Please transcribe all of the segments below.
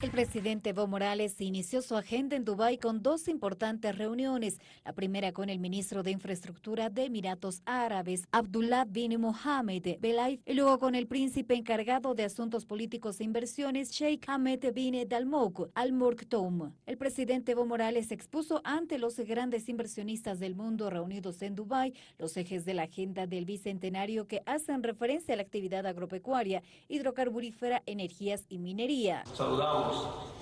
El presidente Evo Morales inició su agenda en Dubái con dos importantes reuniones, la primera con el ministro de Infraestructura de Emiratos Árabes, Abdullah bin Mohammed Belaif, y luego con el príncipe encargado de asuntos políticos e inversiones, Sheikh Ahmed bin Dalmouk Al Morktoum. El presidente Evo Morales expuso ante los grandes inversionistas del mundo reunidos en Dubái los ejes de la agenda del bicentenario que hacen referencia a la actividad agropecuaria, hidrocarburífera, energías y minería.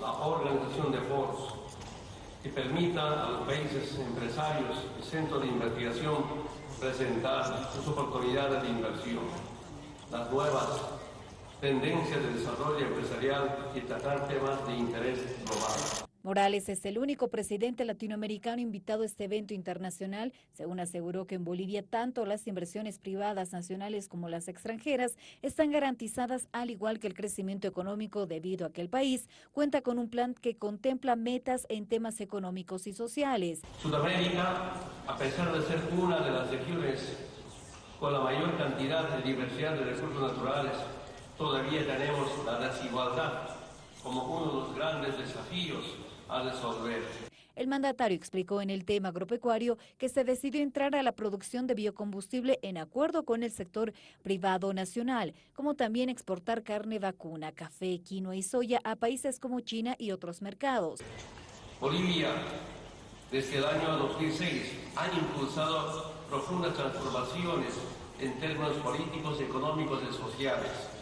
La organización de foros que permita a los países empresarios y centros de investigación presentar sus oportunidades de inversión, las nuevas tendencias de desarrollo empresarial y tratar temas de interés global. Morales es el único presidente latinoamericano invitado a este evento internacional, según aseguró que en Bolivia tanto las inversiones privadas nacionales como las extranjeras están garantizadas al igual que el crecimiento económico debido a que el país cuenta con un plan que contempla metas en temas económicos y sociales. Sudamérica, a pesar de ser una de las regiones con la mayor cantidad de diversidad de recursos naturales, todavía tenemos la desigualdad como uno de los grandes desafíos a resolver. El mandatario explicó en el tema agropecuario que se decidió entrar a la producción de biocombustible en acuerdo con el sector privado nacional, como también exportar carne vacuna, café, quinoa y soya a países como China y otros mercados. Bolivia, desde el año 2006, ha impulsado profundas transformaciones en términos políticos, económicos y sociales.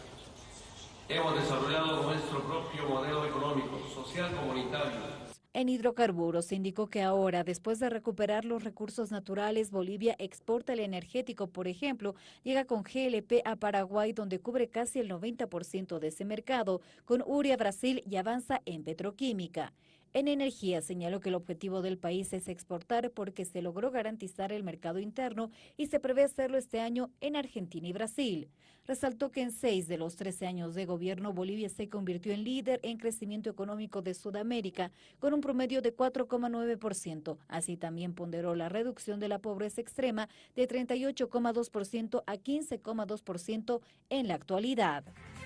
Hemos desarrollado nuestro propio modelo económico, social, comunitario, en hidrocarburos se indicó que ahora, después de recuperar los recursos naturales, Bolivia exporta el energético, por ejemplo, llega con GLP a Paraguay, donde cubre casi el 90% de ese mercado, con URI a Brasil y avanza en petroquímica. En energía señaló que el objetivo del país es exportar porque se logró garantizar el mercado interno y se prevé hacerlo este año en Argentina y Brasil. Resaltó que en seis de los 13 años de gobierno Bolivia se convirtió en líder en crecimiento económico de Sudamérica con un promedio de 4,9%. Así también ponderó la reducción de la pobreza extrema de 38,2% a 15,2% en la actualidad.